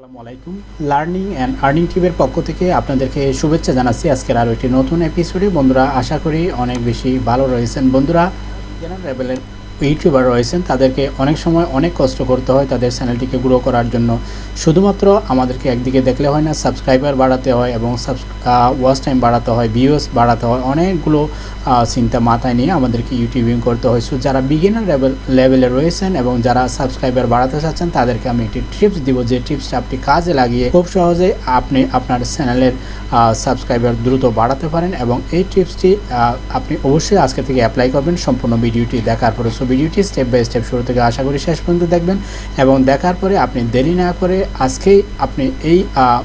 আসসালামু আলাইকুম। Learning and earning টিভের পক্ষ থেকে আপনাদেরকে শুভেচ্ছা জানাচ্ছি। আজকের আরও একটি নতুন এপিসোডে বন্ধুরা, আশা করি অনেক বেশি ভালো রয়েছেন। বন্ধুরা জেনারেল ইউটিউবার রয়েছেন, তাদেরকে অনেক সময় অনেক কষ্ট করতে হয় তাদের চ্যানেলটিকে গ্রো করার জন্য। শুধুমাত্র আমাদেরকে একদিকে দেখলে হয় না সাবস্ক্রাইবার বাড়াতে হয় এবং ওয়াচ টাইম বাড়াতে হয় ভিউস বাড়াতে হয়, অনেকগুলো চিন্তা মাথায় নিয়ে আমাদেরকে ইউটিউবিং করতে হয়। সো যারা বিগিনার লেভেল রয়েছেন এবং যারা সাবস্ক্রাইবার বাড়াতে চাচ্ছেন, তাদেরকে আমি একটি টিপস দিব, যে টিপসটা আপনি কাজে লাগিয়ে খুব সহজে আপনি আপনার চ্যানেলের সাবস্ক্রাইবার দ্রুত বাড়াতে পারেন এবং এই টিপসটি আপনি অবশ্যই আজকে থেকে অ্যাপ্লাই করবেন, সম্পূর্ণ ভিডিওটি দেখার পরে। ভিডিওটি স্টেপ বাই স্টেপ শুরু থেকে আশা করি শেষ পর্যন্ত দেখবেন এবং দেখার পরে আপনি দেরি না করে আজকেই আপনি এই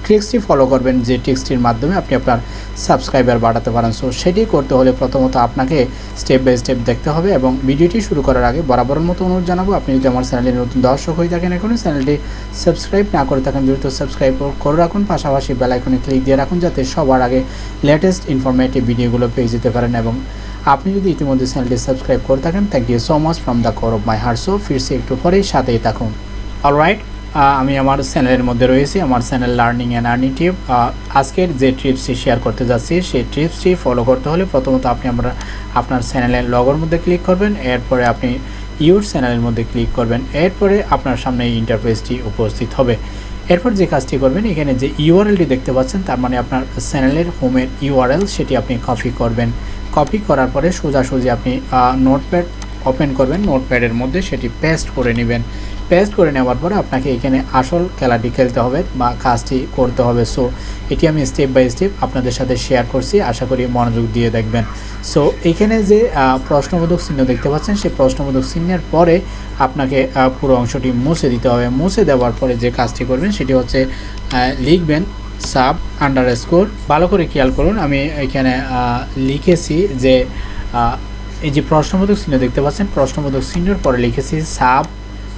ট্রিক্সটি ফলো করবেন যে ট্রিক্সটির মাধ্যমে আপনি আপনার সাবস্ক্রাইবার বাড়াতে পারেন। সো সেটি করতে হলে প্রথমত আপনাকে স্টেপ বাই স্টেপ দেখতে হবে এবং ভিডিওটি শুরু করার আগে বরাবরের মতো অনুরোধ জানাব, আপনি যদি আমার চ্যানেলের নতুন দর্শক হয়ে থাকেন এখনই চ্যানেলটি সাবস্ক্রাইব না করে থাকেন, দ্রুত সাবস্ক্রাইব করে রাখুন। পাশাপাশি বেল আইকনে ক্লিক দিয়ে রাখুন যাতে সবার আগে লেটেস্ট ইনফরমেটিভ ভিডিওগুলো পেয়ে যেতে পারেন এবং আপনি যদি ইতিমধ্যে চ্যানেলটি সাবস্ক্রাইব করে থাকেন thank you so much from the core of my heart so ফিরছি একটু পরেই, সাথেই থাকুন। অলরাইট আমি আমার চ্যানেলের মধ্যে রয়েছি, আমার channel learning and earning tip আজকের যে ট্রিপসটি শেয়ার করতে যাচ্ছি, সেই ট্রিপসটি ফলো করতে হলে প্রথমত আপনি আমরা আপনার চ্যানেলের লগোর মধ্যে ক্লিক করবেন, এরপরে আপনি ইউর চ্যানেলের মধ্যে ক্লিক করবেন, এরপরে আপনার সামনে এই ইন্টারফেসটি উপস্থিত হবে। এরপর যে কাজটি করবেন, এখানে যে ইউআরএলটি দেখতে পাচ্ছেন, তার মানে আপনার চ্যানেলের হোমের ইউআরএল সেটি আপনি কপি করবেন। কপি করার পরে সোজাসুজি আপনি নোটপ্যাড ওপেন করবেন। নোটপ্যাডের মধ্যে সেটি পেস্ট করে নেবেন। পেস্ট করে নেওয়ার পরে আপনাকে এখানে আসল খেলাটি খেলতে হবে বা কাজটি করতে হবে। সো এটি আমি স্টেপ বাই স্টেপ আপনাদের সাথে শেয়ার করছি। আশা করি মনোযোগ দিয়ে দেখবেন। সো এখানে যে প্রশ্নবোধক চিহ্ন দেখতে পাচ্ছেন, সেই প্রশ্নবোধক চিহ্নের পরে আপনাকে পুরো অংশটি মুছে দিতে হবে। মুছে দেওয়ার পরে যে কাজটি করবেন, সেটি হচ্ছে লিখবেন সাব আন্ডার স্কোর ভালো করে খেয়াল করুন, আমি এখানে লিখেছি যে এই যে প্রশ্নবোধক চিহ্ন দেখতে পাচ্ছেন, প্রশ্নবোধক চিহ্নের পরে লিখেছি sub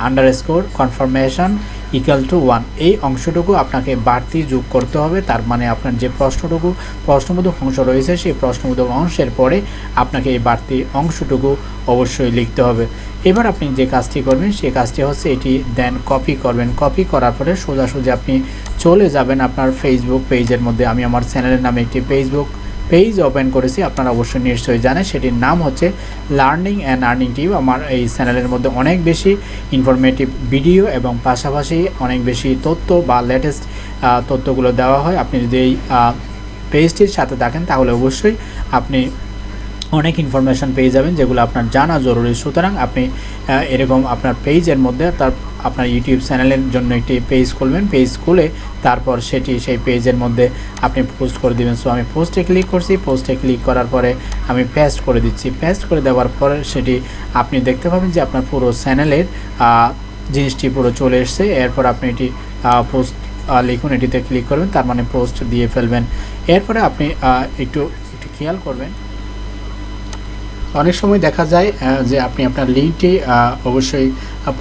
underscore confirmation equal to one এই অংশটুকু আপনাকে বাড়তি যোগ করতে হবে, তার মানে আপনার যে প্রশ্নটুকু, প্রশ্নবোধক অংশ রয়েছে, সেই প্রশ্নবোধক অংশের পরে আপনাকে এই বাড়তি অংশটুকু অবশ্যই লিখতে হবে। এবার আপনি যে কাজটি করবেন সেই কাজটি হচ্ছে এটি দেন কপি করবেন। কপি করার পরে সোজাসুজি আপনি চলে যাবেন আপনার ফেসবুক পেজের মধ্যে। আমি আমার চ্যানেলের নামে একটি ফেসবুক পেজ ওপেন করেছি, আপনারা অবশ্যই নিশ্চয়ই জানেন, সেটির নাম হচ্ছে লার্নিং অ্যান্ড আর্নিং টিপ আমার এই চ্যানেলের মধ্যে অনেক বেশি ইনফরমেটিভ ভিডিও এবং পাশাপাশি অনেক বেশি তথ্য বা লেটেস্ট তথ্যগুলো দেওয়া হয়। আপনি যদি এই পেজটির সাথে থাকেন, তাহলে অবশ্যই আপনি অনেক ইনফরমেশান পেয়ে যাবেন যেগুলো আপনার জানা জরুরি। সুতরাং আপনি এরকম আপনার পেজের মধ্যে তার, আপনার ইউটিউব চ্যানেলের জন্য একটি পেজ খুলবেন। পেজ খুলে তারপর সেটি সেই পেজের মধ্যে আপনি পোস্ট করে দিবেন। সো আমি পোস্টে ক্লিক করছি। পোস্টে ক্লিক করার পরে আমি পেস্ট করে দিচ্ছি। পেস্ট করে দেওয়ার পরে সেটি আপনি দেখতে পাবেন যে আপনার পুরো চ্যানেলের জিনিসটি পুরো চলে এসছে। এরপর আপনি এটি পোস্ট লিখুন। এটিতে ক্লিক করবেন। তার মানে পোস্ট দিয়ে ফেলবেন। এরপরে আপনি একটু একটু খেয়াল করবেন। অনেক সময় দেখা যায় যে আপনি আপনার লিঙ্কটি অবশ্যই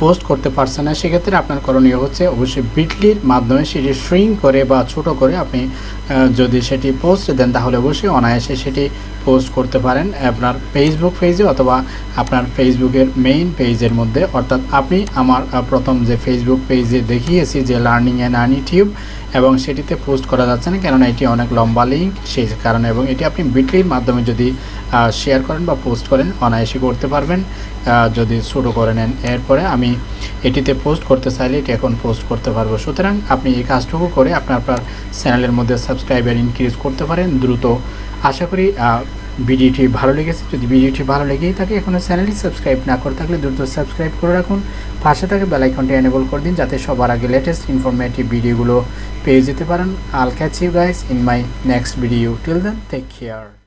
পোস্ট করতে পারছেন না। সেক্ষেত্রে আপনার করণীয় হচ্ছে অবশ্যই বিটলির মাধ্যমে সেটি শ্রিং করে বা ছোট করে আপনি যদি সেটি পোস্ট দেন, তাহলে অবশ্যই অনায়াসে সেটি পোস্ট করতে পারেন আপনার ফেসবুক পেজে অথবা আপনার ফেসবুকের মেইন পেজের মধ্যে। অর্থাৎ আপনি আমার প্রথম যে ফেসবুক পেজে দেখিয়েছি যে লার্নিং অ্যান্ড আর্নি টিউব এবং সেটিতে পোস্ট করা যাচ্ছে না, কেননা এটি অনেক লম্বা লিঙ্ক সেই কারণে, এবং এটি আপনি বিটলির মাধ্যমে যদি শেয়ার করেন বা পোস্ট করেন, অনায়াসে করতে পারবেন। যদি শুরু করে নেন। এরপরে আমি এটিতে পোস্ট করতে চাইলে এটি এখন পোস্ট করতে পারব। সুতরাং আপনি এই কাজটুকু করে আপনার আপনার চ্যানেলের মধ্যে সাবস্ক্রাইবার ইনক্রিজ করতে পারেন দ্রুত। আশা করি ভিডিওটি ভালো লেগেছে। যদি ভিডিওটি ভালো লেগেই থাকে, এখনও চ্যানেলটি সাবস্ক্রাইব না করে থাকলে দ্রুত সাবস্ক্রাইব করে রাখুন। পাশে থাকে বেলাইকনটি এনেবল করে দিন, যাতে সবার আগে লেটেস্ট ইনফরমেটিভ ভিডিওগুলো পেয়ে যেতে পারেন। I'll catch you guys in my next video till then take care